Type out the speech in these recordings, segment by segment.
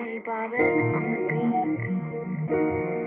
J Bobbin on the beat.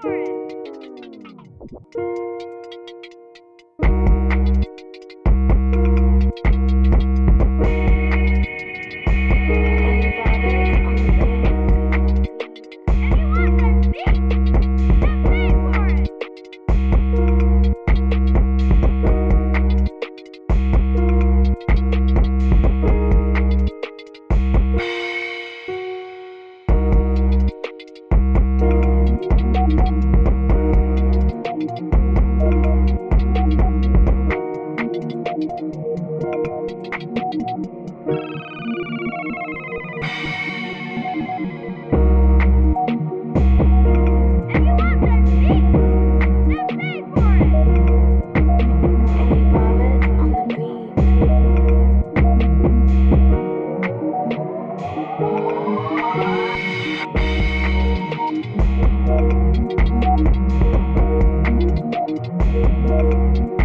for it. Thank you.